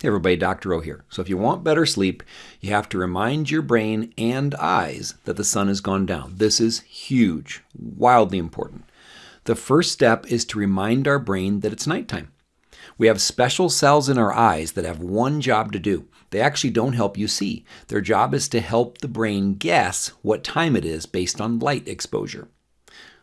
Hey everybody, Dr. O here. So if you want better sleep, you have to remind your brain and eyes that the sun has gone down. This is huge, wildly important. The first step is to remind our brain that it's nighttime. We have special cells in our eyes that have one job to do. They actually don't help you see. Their job is to help the brain guess what time it is based on light exposure.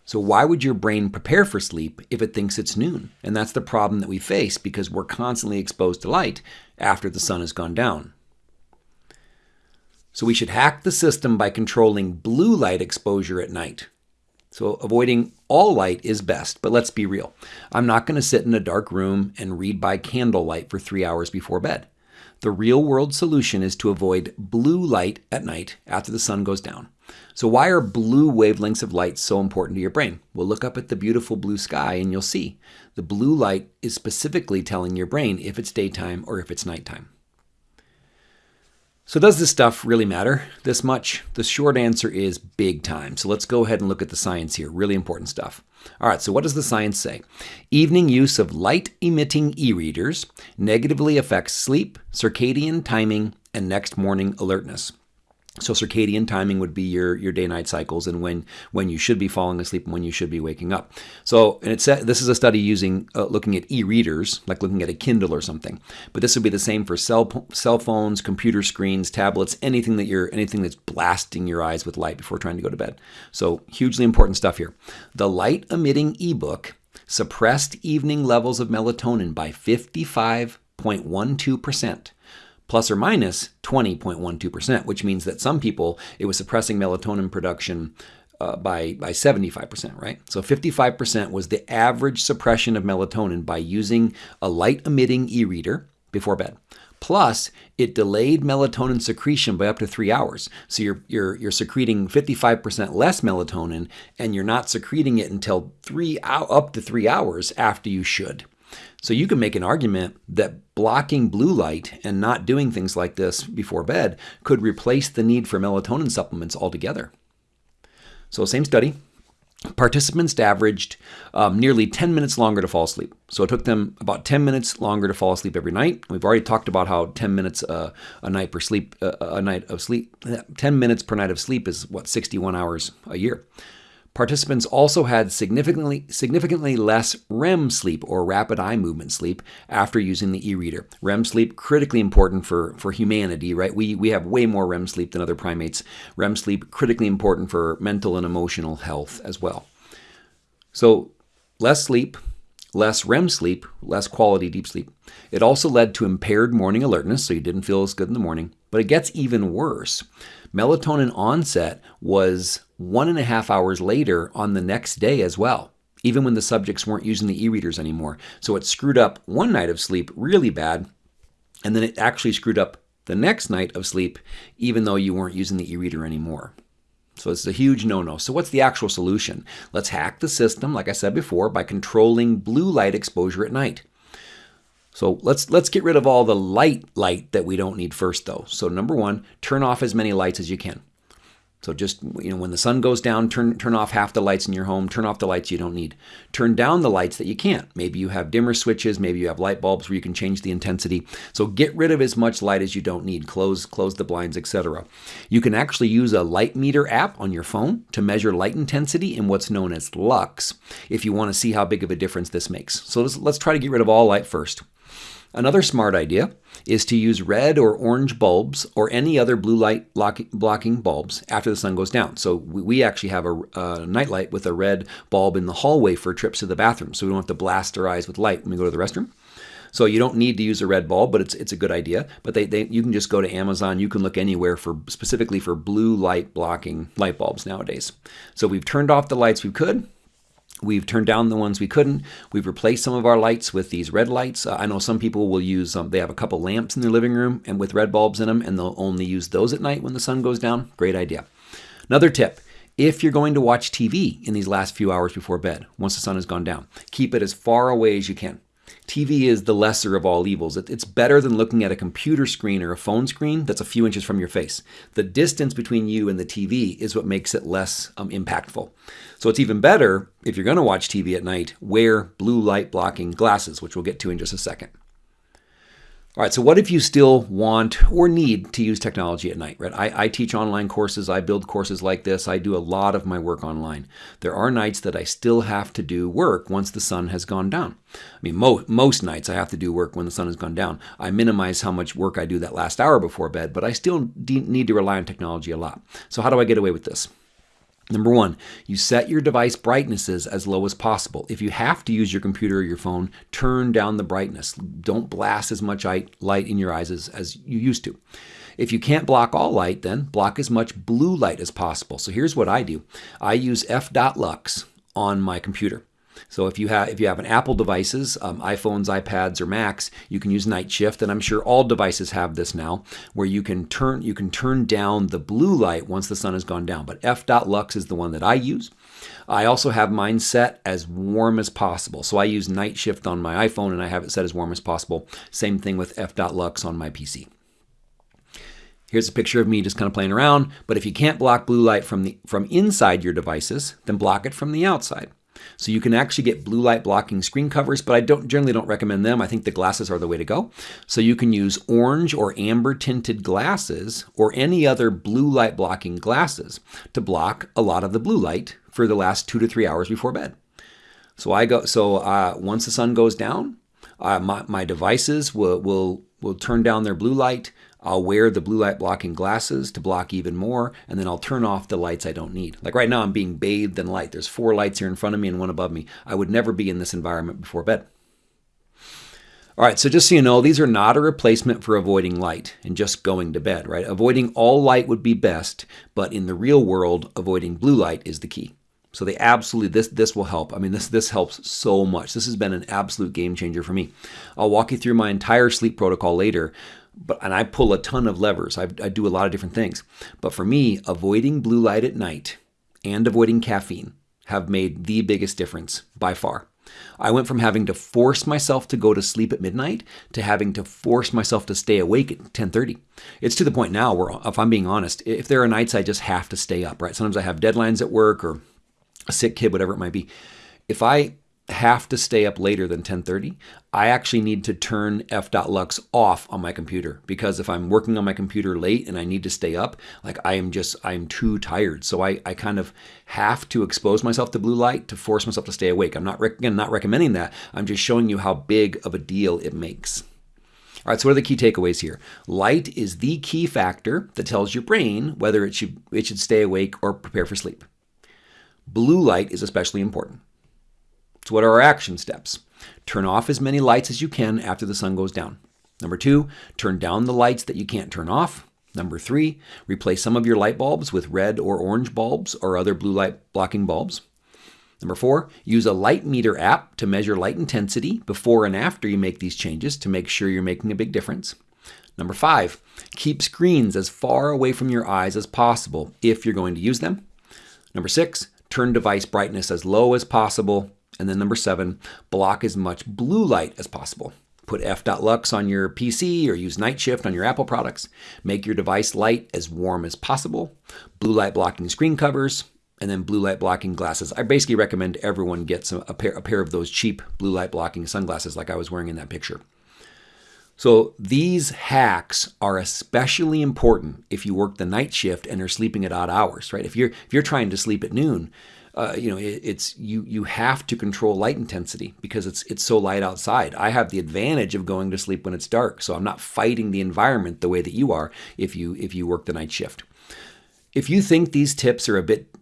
So, why would your brain prepare for sleep if it thinks it's noon? And that's the problem that we face because we're constantly exposed to light after the sun has gone down. So, we should hack the system by controlling blue light exposure at night. So, avoiding all light is best, but let's be real. I'm not going to sit in a dark room and read by candlelight for three hours before bed. The real world solution is to avoid blue light at night after the sun goes down. So, why are blue wavelengths of light so important to your brain? Well, look up at the beautiful blue sky and you'll see the blue light is specifically telling your brain if it's daytime or if it's nighttime. So, does this stuff really matter this much? The short answer is big time. So, let's go ahead and look at the science here. Really important stuff. All right, so what does the science say? Evening use of light emitting e readers negatively affects sleep, circadian timing, and next morning alertness. So circadian timing would be your your day night cycles and when when you should be falling asleep and when you should be waking up. So and it's this is a study using uh, looking at e-readers like looking at a Kindle or something. But this would be the same for cell cell phones, computer screens, tablets, anything that you're anything that's blasting your eyes with light before trying to go to bed. So hugely important stuff here. The light emitting ebook suppressed evening levels of melatonin by 55.12 percent plus or minus 20.12%, which means that some people, it was suppressing melatonin production uh, by, by 75%, right? So 55% was the average suppression of melatonin by using a light emitting e reader before bed. Plus, it delayed melatonin secretion by up to three hours. So you're, you're, you're secreting 55% less melatonin, and you're not secreting it until three up to three hours after you should. So you can make an argument that blocking blue light and not doing things like this before bed could replace the need for melatonin supplements altogether. So, same study. Participants averaged um, nearly 10 minutes longer to fall asleep. So it took them about 10 minutes longer to fall asleep every night. We've already talked about how 10 minutes uh, a night per sleep, uh, a night of sleep, 10 minutes per night of sleep is what 61 hours a year. Participants also had significantly significantly less REM sleep or rapid eye movement sleep after using the e-reader. REM sleep critically important for for humanity, right? We we have way more REM sleep than other primates. REM sleep critically important for mental and emotional health as well. So, less sleep, less REM sleep, less quality deep sleep. It also led to impaired morning alertness, so you didn't feel as good in the morning. But it gets even worse. Melatonin onset was one and a half hours later on the next day as well, even when the subjects weren't using the e readers anymore. So it screwed up one night of sleep really bad, and then it actually screwed up the next night of sleep, even though you weren't using the e reader anymore. So it's a huge no no. So, what's the actual solution? Let's hack the system, like I said before, by controlling blue light exposure at night. So let's let's get rid of all the light light that we don't need first though. So number 1, turn off as many lights as you can. So just you know when the sun goes down, turn turn off half the lights in your home, turn off the lights you don't need. Turn down the lights that you can't. Maybe you have dimmer switches, maybe you have light bulbs where you can change the intensity. So get rid of as much light as you don't need. Close close the blinds, etc. You can actually use a light meter app on your phone to measure light intensity in what's known as lux if you want to see how big of a difference this makes. So let's, let's try to get rid of all light first. Another smart idea is to use red or orange bulbs or any other blue light blocking bulbs after the sun goes down. So we actually have a, a nightlight with a red bulb in the hallway for trips to the bathroom, so we don't have to blast our eyes with light when we go to the restroom. So you don't need to use a red bulb, but it's it's a good idea. But they, they you can just go to Amazon. You can look anywhere for specifically for blue light blocking light bulbs nowadays. So we've turned off the lights we could. We've turned down the ones we couldn't. We've replaced some of our lights with these red lights. Uh, I know some people will use, um, they have a couple lamps in their living room and with red bulbs in them, and they'll only use those at night when the sun goes down. Great idea. Another tip if you're going to watch TV in these last few hours before bed, once the sun has gone down, keep it as far away as you can. TV is the lesser of all evils. It's better than looking at a computer screen or a phone screen that's a few inches from your face. The distance between you and the TV is what makes it less um, impactful. So it's even better if you're going to watch TV at night, wear blue light blocking glasses, which we'll get to in just a second. All right, so what if you still want or need to use technology at night, right? I, I, teach online courses, I build courses like this, I do a lot of my work online. There are nights that I still have to do work once the sun has gone down. I mean, mo most nights I have to do work when the sun has gone down. I minimize how much work I do that last hour before bed, but I still need to rely on technology a lot. So how do I get away with this? Number one, you set your device brightnesses as low as possible. If you have to use your computer or your phone, turn down the brightness. Don't blast as much light in your eyes as, as you used to. If you can't block all light, then block as much blue light as possible. So here's what I do. I use f.lux on my computer. So if you have if you have an Apple devices, um, iPhones, iPads, or Macs, you can use Night Shift, and I'm sure all devices have this now, where you can turn you can turn down the blue light once the sun has gone down. But f.lux is the one that I use. I also have mine set as warm as possible. So I use Night Shift on my iPhone, and I have it set as warm as possible. Same thing with f.lux on my PC. Here's a picture of me just kind of playing around. But if you can't block blue light from the from inside your devices, then block it from the outside. So you can actually get blue light blocking screen covers, but I don't generally don't recommend them. I think the glasses are the way to go. So you can use orange or amber tinted glasses or any other blue light blocking glasses to block a lot of the blue light for the last two to three hours before bed. So I go. So uh, once the sun goes down, uh, my, my devices will will will turn down their blue light. I'll wear the blue light blocking glasses to block even more, and then I'll turn off the lights I don't need. Like right now, I'm being bathed in light. There's four lights here in front of me and one above me. I would never be in this environment before bed. All right, so just so you know, these are not a replacement for avoiding light and just going to bed, right? Avoiding all light would be best, but in the real world, avoiding blue light is the key. So they absolutely this this will help. I mean this this helps so much. This has been an absolute game changer for me. I'll walk you through my entire sleep protocol later, but and I pull a ton of levers. I, I do a lot of different things. But for me, avoiding blue light at night and avoiding caffeine have made the biggest difference by far. I went from having to force myself to go to sleep at midnight to having to force myself to stay awake at 10:30. It's to the point now where if I'm being honest, if there are nights I just have to stay up, right? Sometimes I have deadlines at work or a sick kid, whatever it might be. If I have to stay up later than 10:30, I actually need to turn f.lux off on my computer because if I'm working on my computer late and I need to stay up, like I am just I'm too tired. So I, I kind of have to expose myself to blue light to force myself to stay awake. I'm not again not recommending that. I'm just showing you how big of a deal it makes. All right, so what are the key takeaways here? Light is the key factor that tells your brain whether it should it should stay awake or prepare for sleep. Blue light is especially important. So, what are our action steps? Turn off as many lights as you can after the sun goes down. Number two, turn down the lights that you can't turn off. Number three, replace some of your light bulbs with red or orange bulbs or other blue light blocking bulbs. Number four, use a light meter app to measure light intensity before and after you make these changes to make sure you're making a big difference. Number five, keep screens as far away from your eyes as possible if you're going to use them. Number six, turn device brightness as low as possible. And then number seven, block as much blue light as possible. Put f.lux on your PC or use Night Shift on your Apple products. Make your device light as warm as possible. Blue light blocking screen covers, and then blue light blocking glasses. I basically recommend everyone gets a, pair, a pair of those cheap blue light blocking sunglasses like I was wearing in that picture. So these hacks are especially important if you work the night shift and are sleeping at odd hours, right? If you're if you're trying to sleep at noon, uh, you know, it, it's you you have to control light intensity because it's it's so light outside. I have the advantage of going to sleep when it's dark, so I'm not fighting the environment the way that you are if you if you work the night shift. If you think these tips are a bit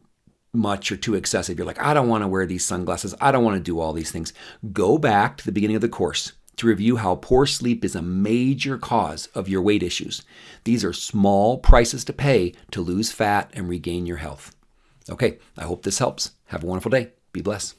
much or too excessive, you're like, I don't want to wear these sunglasses, I don't want to do all these things. Go back to the beginning of the course to review how poor sleep is a major cause of your weight issues. These are small prices to pay to lose fat and regain your health. Okay, I hope this helps. Have a wonderful day. Be blessed.